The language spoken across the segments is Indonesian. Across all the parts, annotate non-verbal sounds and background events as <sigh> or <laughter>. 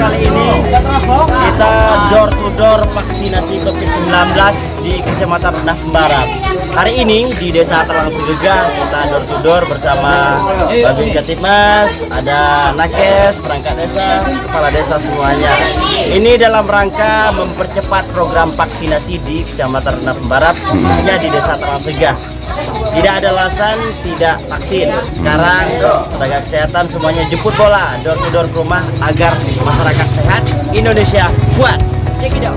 kali ini kita door to door vaksinasi COVID-19 di Kecamatan Rendah Barat. Hari ini di Desa Terang Segah kita door to door bersama Babin Ketimas, ada Nakes, perangkat desa, kepala desa semuanya. Ini dalam rangka mempercepat program vaksinasi di Kecamatan Rendah Barat, khususnya di Desa Terang Segah. Tidak ada alasan tidak vaksin. Sekarang tenaga kesehatan semuanya jemput bola door to door ke rumah agar masyarakat sehat, Indonesia kuat. Check it out.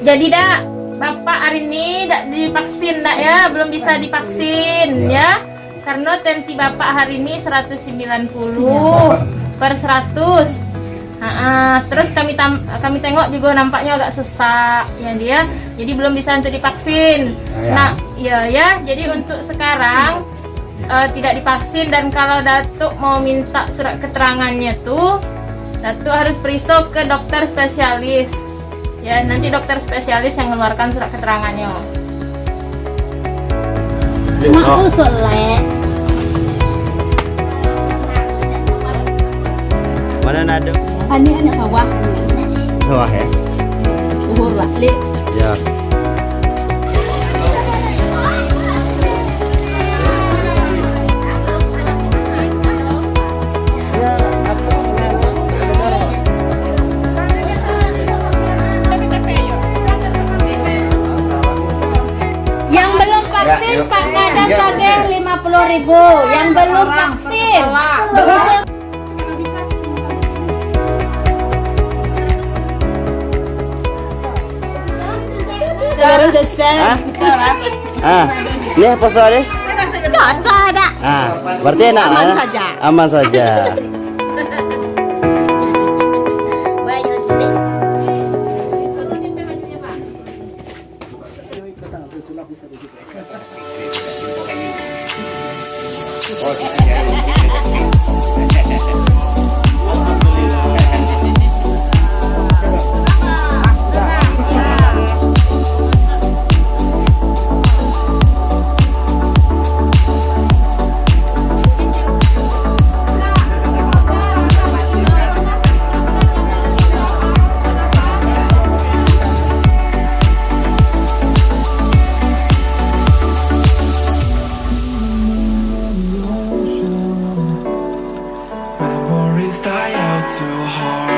Jadi dak Bapak hari ini dak divaksin dak ya, belum bisa divaksin ya. Karena tensi Bapak hari ini 190 per 100. Ah, ah. terus kami tam- kami tengok juga nampaknya agak sesak ya dia. Jadi belum bisa untuk divaksin. Ya. Nah, iya ya. Jadi untuk sekarang eh, tidak divaksin dan kalau Datuk mau minta surat keterangannya tuh Datuk harus peristo ke dokter spesialis. Ya, nanti dokter spesialis yang mengeluarkan surat keterangannya. Oh, soleh mana nado? Ani anak sawah Wah ya. Uhur lah Li Ya. 50.000 yang belum vaksin. Ini apa soalnya? Ada. Ah, berarti enak. Aman saja. Aman saja. <laughs> Fucking so hard